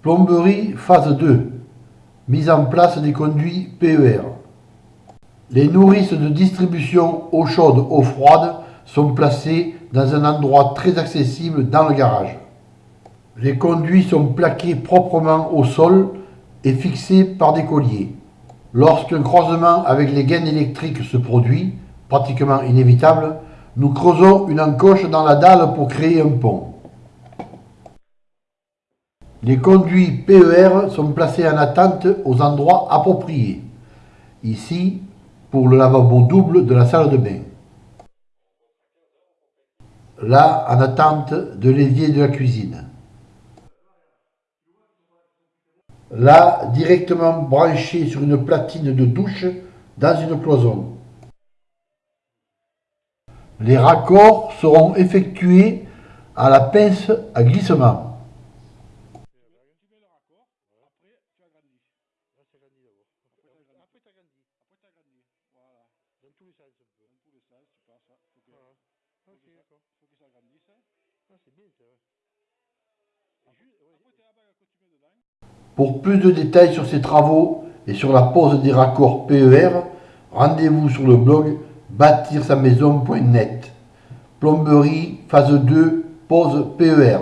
Plomberie phase 2. Mise en place des conduits PER. Les nourrices de distribution eau chaude, eau froide sont placées dans un endroit très accessible dans le garage. Les conduits sont plaqués proprement au sol et fixés par des colliers. Lorsqu'un croisement avec les gaines électriques se produit, pratiquement inévitable, nous creusons une encoche dans la dalle pour créer un pont. Les conduits PER sont placés en attente aux endroits appropriés. Ici, pour le lavabo double de la salle de bain. Là, en attente de l'évier de la cuisine. Là, directement branché sur une platine de douche dans une cloison. Les raccords seront effectués à la pince à glissement. Dans tous les sens un peu. Dans tous les sens, tu passes. Faut que, faut ok, que ça- d'accord. faut que ça grandisse. Ah, c'est bien ça. Et Après, juste- ouais, après t'es là-bas que tu mets dedans. Pour plus de détails sur ces travaux et sur la pose des raccords PER, rendez-vous sur le blog bâtir sa maison.net. Plomberie phase 2 pose PER.